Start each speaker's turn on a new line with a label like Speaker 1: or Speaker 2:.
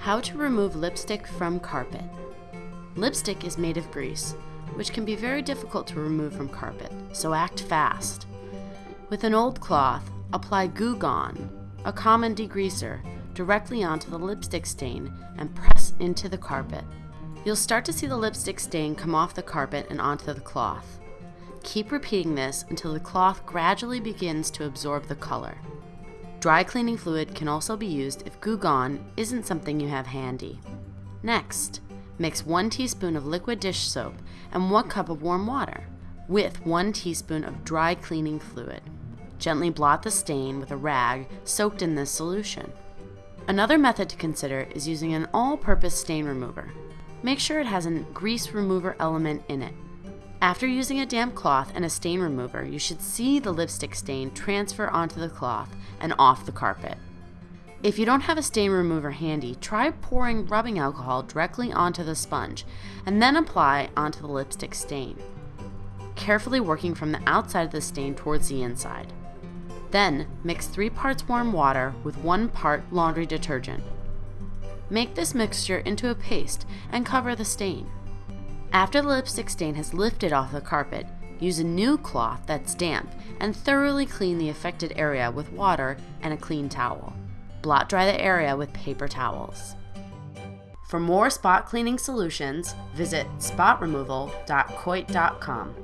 Speaker 1: How to remove lipstick from carpet. Lipstick is made of grease, which can be very difficult to remove from carpet, so act fast. With an old cloth, apply Goo Gone, a common degreaser, directly onto the lipstick stain and press into the carpet. You'll start to see the lipstick stain come off the carpet and onto the cloth. Keep repeating this until the cloth gradually begins to absorb the color. Dry cleaning fluid can also be used if Goo Gone isn't something you have handy. Next, mix 1 teaspoon of liquid dish soap and 1 cup of warm water with 1 teaspoon of dry cleaning fluid. Gently blot the stain with a rag soaked in this solution. Another method to consider is using an all-purpose stain remover. Make sure it has a grease remover element in it. After using a damp cloth and a stain remover, you should see the lipstick stain transfer onto the cloth and off the carpet. If you don't have a stain remover handy, try pouring rubbing alcohol directly onto the sponge and then apply onto the lipstick stain, carefully working from the outside of the stain towards the inside. Then, mix 3 parts warm water with 1 part laundry detergent. Make this mixture into a paste and cover the stain. After the lipstick stain has lifted off the carpet, use a new cloth that's damp and thoroughly clean the affected area with water and a clean towel. Blot dry the area with paper towels. For more spot cleaning solutions, visit spotremoval.coit.com.